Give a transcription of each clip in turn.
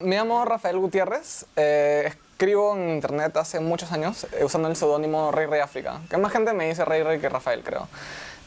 Me llamo Rafael Gutiérrez, eh, escribo en internet hace muchos años eh, usando el seudónimo Rey Rey África, que más gente me dice Rey Rey que Rafael, creo,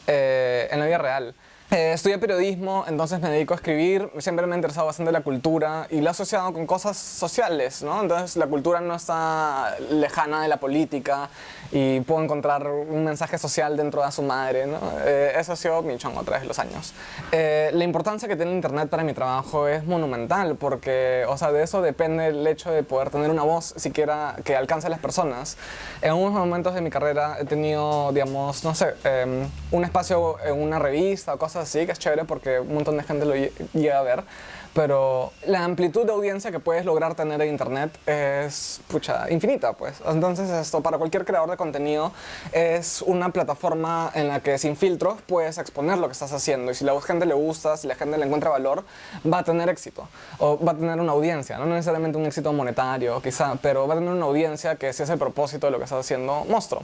eh, en la vida real. Eh, estudié periodismo, entonces me dedico a escribir, siempre me ha interesado bastante la cultura y la he asociado con cosas sociales, ¿no? Entonces la cultura no está lejana de la política y puedo encontrar un mensaje social dentro de su madre, ¿no? Eh, eso ha sido mi chongo a través de los años. Eh, la importancia que tiene internet para mi trabajo es monumental porque, o sea, de eso depende el hecho de poder tener una voz siquiera que alcance a las personas. En algunos momentos de mi carrera he tenido, digamos, no sé, em, un espacio en una revista o cosas así, que es chévere porque un montón de gente lo llega a ver, pero la amplitud de audiencia que puedes lograr tener en internet es, pucha, infinita, pues. Entonces esto para cualquier creador de contenido es una plataforma en la que sin filtros puedes exponer lo que estás haciendo y si la gente le gusta, si la gente le encuentra valor, va a tener éxito o va a tener una audiencia, no necesariamente un éxito monetario quizá, pero va a tener una audiencia que si es el propósito de lo que estás haciendo, monstruo.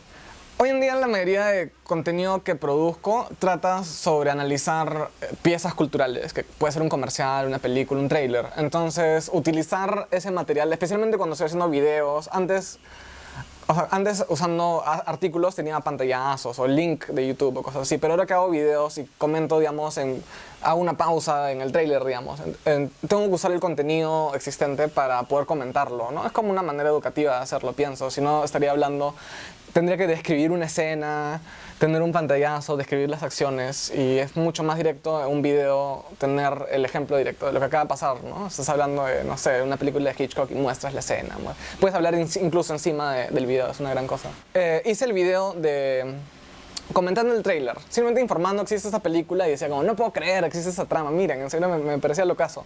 Hoy en día la mayoría de contenido que produzco trata sobre analizar eh, piezas culturales, que puede ser un comercial, una película, un trailer. Entonces, utilizar ese material, especialmente cuando estoy haciendo videos, antes o sea, antes usando artículos tenía pantallazos o link de YouTube o cosas así, pero ahora que hago videos y comento, digamos, en, hago una pausa en el trailer, digamos, tengo que usar el contenido existente para poder comentarlo, ¿no? Es como una manera educativa de hacerlo, pienso, si no estaría hablando, tendría que describir una escena, tener un pantallazo, describir las acciones y es mucho más directo en un video tener el ejemplo directo de lo que acaba de pasar, ¿no? Estás hablando de, no sé, una película de Hitchcock y muestras la escena. Puedes hablar incluso encima del video, es una gran cosa. Eh, hice el video de comentando el trailer, simplemente informando que existe esta película y decía como, no puedo creer, existe esta trama, miren, en serio me, me parecía lo caso.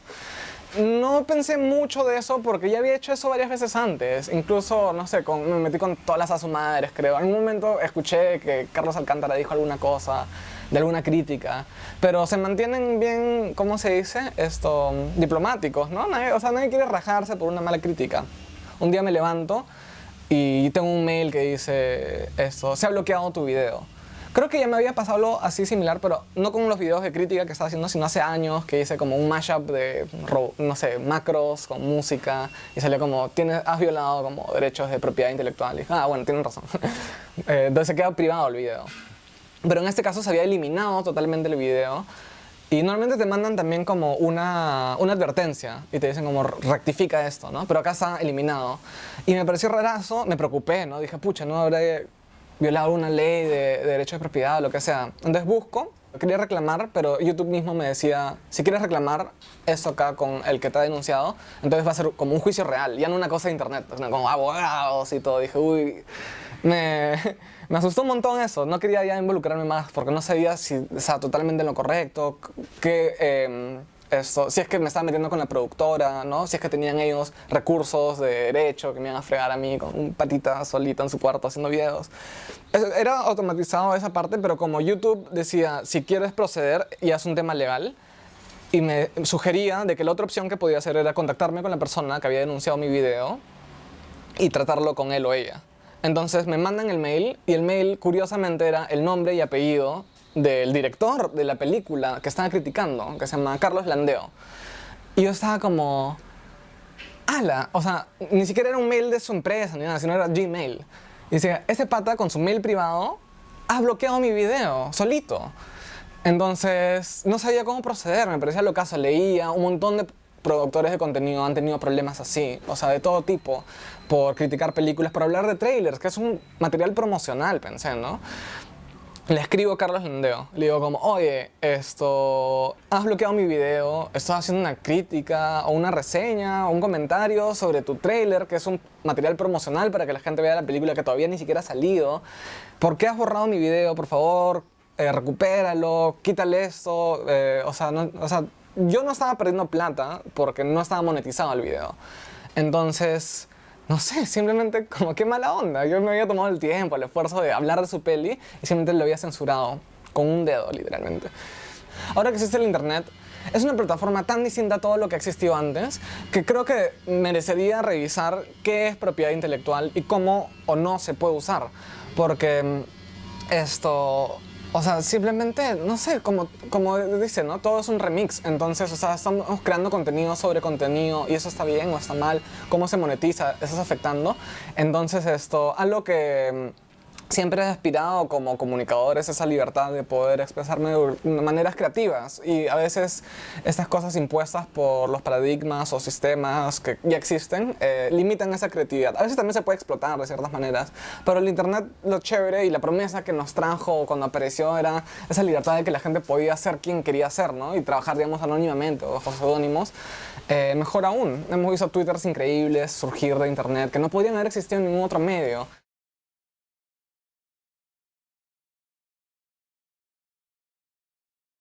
No pensé mucho de eso porque ya había hecho eso varias veces antes. Incluso, no sé, con, me metí con todas las a creo. En un momento escuché que Carlos Alcántara dijo alguna cosa, de alguna crítica, pero se mantienen bien, ¿cómo se dice? Esto, diplomáticos, ¿no? o sea, nadie quiere rajarse por una mala crítica. Un día me levanto y tengo un mail que dice esto, se ha bloqueado tu video. Creo que ya me había pasado algo así similar, pero no con los videos de crítica que estaba haciendo, sino hace años que hice como un mashup de, no sé, macros con música y salió como, tienes, has violado como derechos de propiedad intelectual. Y ah, bueno, tienen razón. Eh, entonces se queda privado el video. Pero en este caso se había eliminado totalmente el video. Y normalmente te mandan también como una, una, advertencia y te dicen como rectifica esto, ¿no? Pero acá está eliminado. Y me pareció rarazo, me preocupé, ¿no? Dije, pucha, no habrá violado una ley de, de derecho de propiedad o lo que sea. Entonces busco, quería reclamar, pero YouTube mismo me decía, si quieres reclamar eso acá con el que te ha denunciado, entonces va a ser como un juicio real, ya no una cosa de internet, como abogados y todo. Dije, uy, me, me asustó un montón eso, no quería ya involucrarme más porque no sabía si estaba totalmente en lo correcto, que... Eh, esto, si es que me estaba metiendo con la productora, ¿no? Si es que tenían ellos recursos de derecho que me iban a fregar a mí con un patita solita en su cuarto haciendo videos. Era automatizado esa parte, pero como YouTube decía, si quieres proceder y es un tema legal, y me sugería de que la otra opción que podía hacer era contactarme con la persona que había denunciado mi video y tratarlo con él o ella. Entonces me mandan el mail y el mail curiosamente era el nombre y apellido del director de la película que estaba criticando, que se llama Carlos Landeo. Y yo estaba como, ala, o sea, ni siquiera era un mail de su empresa ni nada, sino era Gmail. Y decía, ese pata con su mail privado ha bloqueado mi video, solito. Entonces, no sabía cómo proceder, me parecía lo caso, leía, un montón de productores de contenido han tenido problemas así, o sea, de todo tipo, por criticar películas, por hablar de trailers, que es un material promocional, pensé, ¿no? le escribo a Carlos Landeo, le digo como, oye, esto, has bloqueado mi video, estás haciendo una crítica o una reseña o un comentario sobre tu trailer, que es un material promocional para que la gente vea la película que todavía ni siquiera ha salido. ¿Por qué has borrado mi video? Por favor, eh, recupéralo, quítale esto. Eh, o, sea, o sea, yo no estaba perdiendo plata porque no estaba monetizado el video. Entonces, no sé, simplemente como qué mala onda. Yo me había tomado el tiempo, el esfuerzo de hablar de su peli y simplemente lo había censurado con un dedo, literalmente. Ahora que existe el internet, es una plataforma tan distinta a todo lo que existió antes que creo que merecería revisar qué es propiedad intelectual y cómo o no se puede usar. Porque mm, esto O sea, simplemente, no sé, como, como dice, ¿no? Todo es un remix. Entonces, o sea, estamos creando contenido sobre contenido y eso está bien o está mal. ¿Cómo se monetiza? ¿Eso afectando? Entonces, esto, algo que siempre he aspirado como comunicador es esa libertad de poder expresarme de maneras creativas y a veces estas cosas impuestas por los paradigmas o sistemas que ya existen eh, limitan esa creatividad. A veces también se puede explotar de ciertas maneras, pero el internet lo chévere y la promesa que nos trajo cuando apareció era esa libertad de que la gente podía ser quien quería ser, ¿no? Y trabajar, digamos, anónimamente o bajo seudónimos. Eh, mejor aún, hemos visto twitters increíbles surgir de internet que no podían haber existido en ningún otro medio.